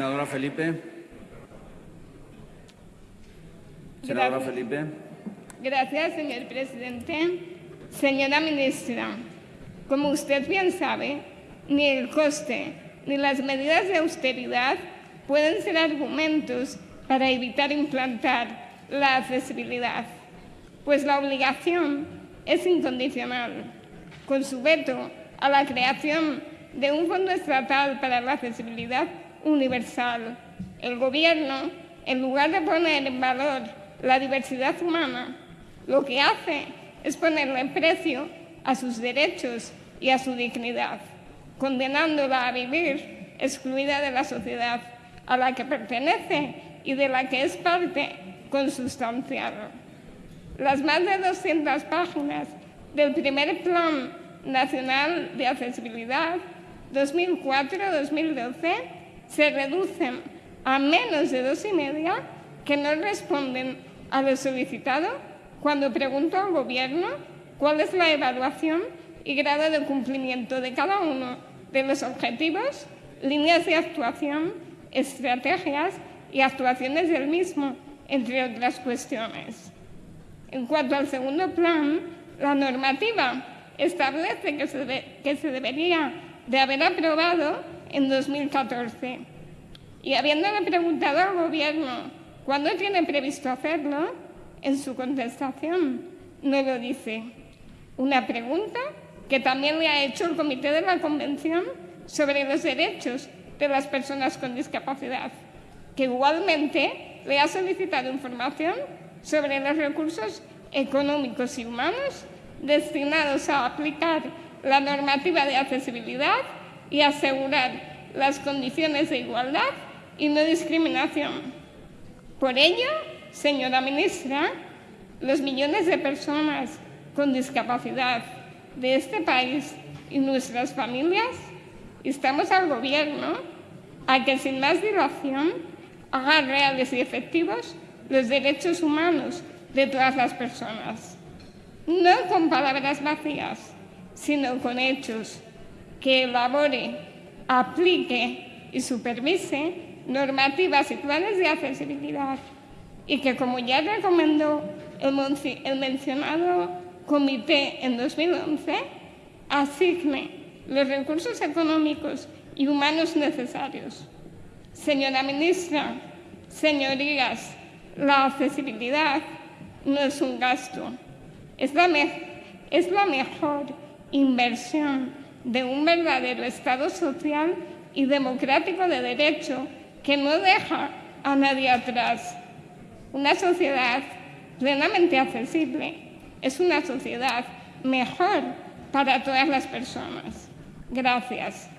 Senadora Felipe. Senadora Gracias. Felipe. Gracias, señor presidente. Señora ministra, como usted bien sabe, ni el coste ni las medidas de austeridad pueden ser argumentos para evitar implantar la accesibilidad, pues la obligación es incondicional. Con su veto a la creación de un fondo estatal para la accesibilidad universal, el Gobierno, en lugar de poner en valor la diversidad humana, lo que hace es ponerle precio a sus derechos y a su dignidad, condenándola a vivir excluida de la sociedad a la que pertenece y de la que es parte consustancial. Las más de 200 páginas del primer Plan Nacional de Accesibilidad 2004-2012 se reducen a menos de dos y media que no responden a lo solicitado cuando pregunto al Gobierno cuál es la evaluación y grado de cumplimiento de cada uno de los objetivos, líneas de actuación, estrategias y actuaciones del mismo, entre otras cuestiones. En cuanto al segundo plan, la normativa establece que se, que se debería de haber aprobado en 2014. Y habiéndole preguntado al Gobierno cuándo tiene previsto hacerlo, en su contestación no lo dice. Una pregunta que también le ha hecho el Comité de la Convención sobre los Derechos de las Personas con Discapacidad, que igualmente le ha solicitado información sobre los recursos económicos y humanos destinados a aplicar la normativa de accesibilidad y asegurar las condiciones de igualdad y no discriminación. Por ello, señora ministra, los millones de personas con discapacidad de este país y nuestras familias instamos al Gobierno a que sin más dilación haga reales y efectivos los derechos humanos de todas las personas. No con palabras vacías, sino con hechos, que elabore, aplique y supervise normativas y planes de accesibilidad y que, como ya recomendó el, mencionado comité en 2011, asigne los recursos económicos y humanos necesarios. Señora ministra, señorías, la accesibilidad no es un gasto, es la, es la mejor inversión de un verdadero Estado social y democrático de derecho que no deja a nadie atrás. Una sociedad plenamente accesible es una sociedad mejor para todas las personas. Gracias.